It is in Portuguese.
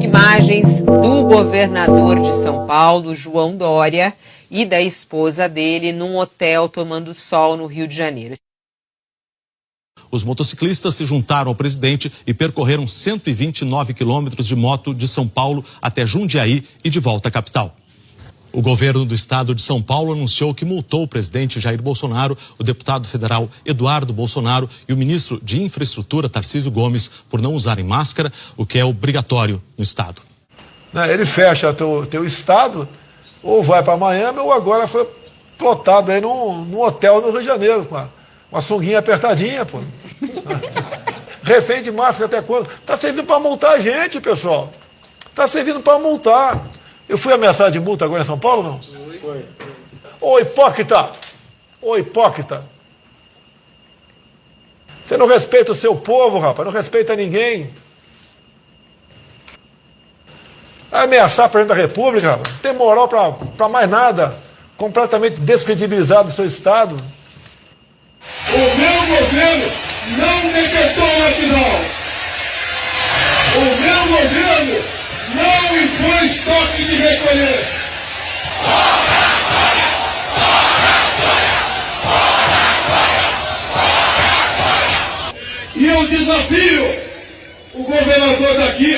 Imagens do governador de São Paulo, João Dória, e da esposa dele num hotel tomando sol no Rio de Janeiro. Os motociclistas se juntaram ao presidente e percorreram 129 quilômetros de moto de São Paulo até Jundiaí e de volta à capital. O governo do estado de São Paulo anunciou que multou o presidente Jair Bolsonaro, o deputado federal Eduardo Bolsonaro e o ministro de Infraestrutura Tarcísio Gomes por não usarem máscara, o que é obrigatório no estado. Né, ele fecha teu, teu estado, ou vai para Miami, ou agora foi plotado aí num, num hotel no Rio de Janeiro, com a, uma sunguinha apertadinha, pô. Refém de máscara até quando? Está servindo para multar a gente, pessoal. Está servindo para multar. Eu fui ameaçado de multa agora em São Paulo, não? Foi. Ô hipócrita! Ô hipócrita! Você não respeita o seu povo, rapaz, não respeita ninguém. Ameaçar o presidente da República, não tem moral para mais nada. Completamente descredibilizado o seu Estado. ele! E eu desafio o governador daqui